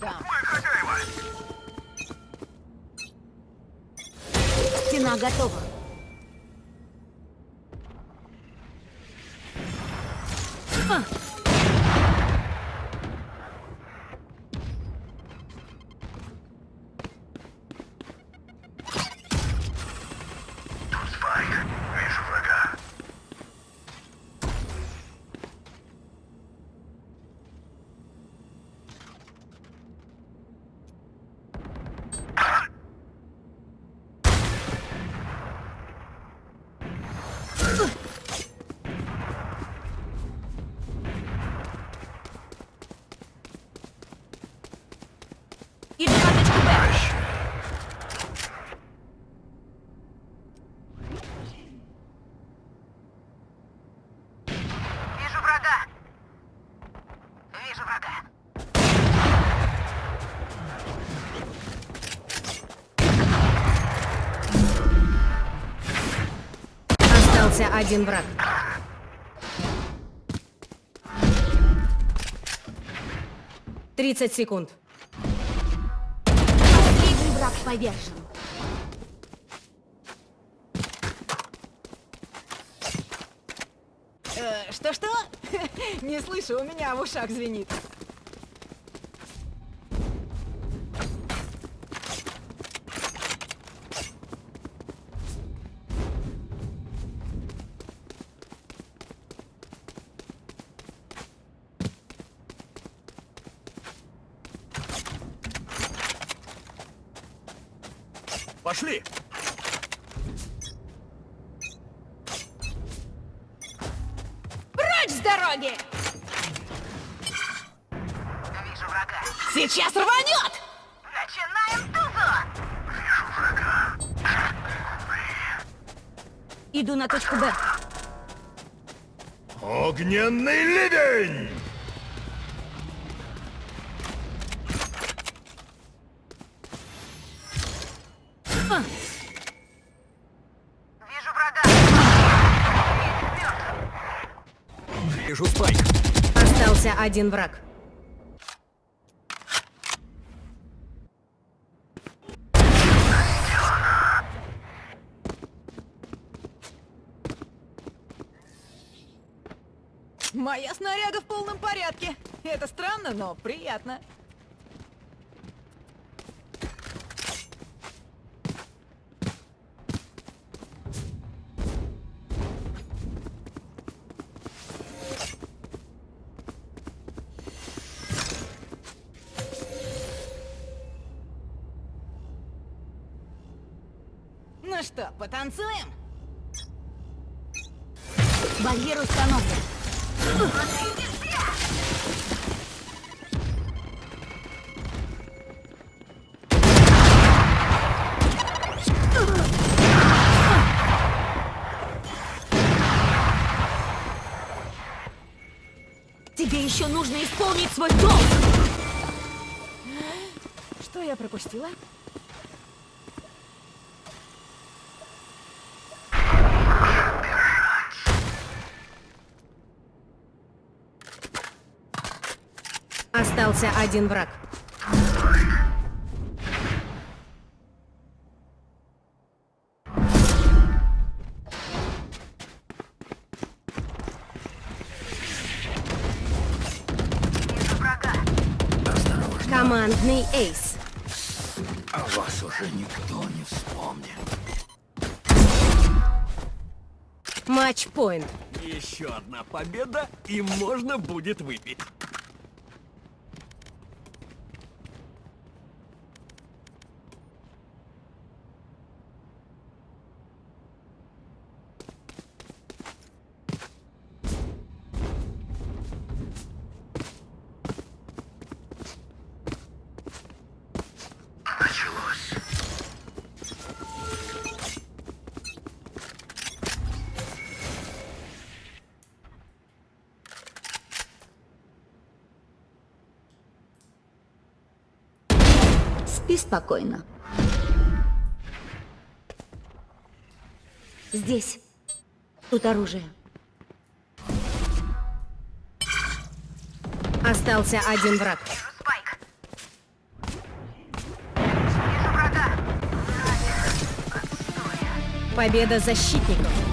сюда. Стена готова. А! Тут спайк. Вижу врага. Один враг. Тридцать секунд. Последний враг повержен. Э, Что-что? Не слышу, у меня в ушах звенит. Пошли! Прочь с дороги! Вижу врага. Сейчас рванет! Начинаем тузу! Иду на точку Б. Огненный ливень! Вижу врага. Вижу спайк. Остался один враг. Моя снаряга в полном порядке. Это странно, но приятно. Что, потанцуем? Барьер установлен. Тебе еще нужно исполнить свой долг. Что я пропустила? Остался один враг. Командный эйс. О вас уже никто не вспомнит. Матч-поинт. Еще одна победа, и можно будет выпить. Спи спокойно. Здесь. Тут оружие. Остался один враг. Победа защитников.